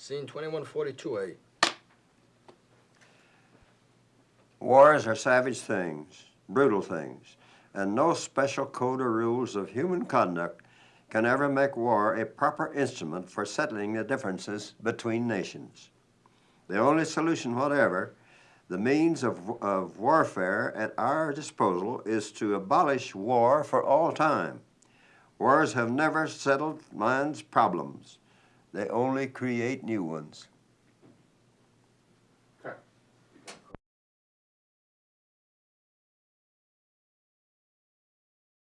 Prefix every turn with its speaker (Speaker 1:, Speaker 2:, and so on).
Speaker 1: Scene 2142A.
Speaker 2: Wars are savage things, brutal things, and no special code or rules of human conduct can ever make war a proper instrument for settling the differences between nations. The only solution whatever, the means of, of warfare at our disposal is to abolish war for all time. Wars have never settled man's problems. They only create new ones.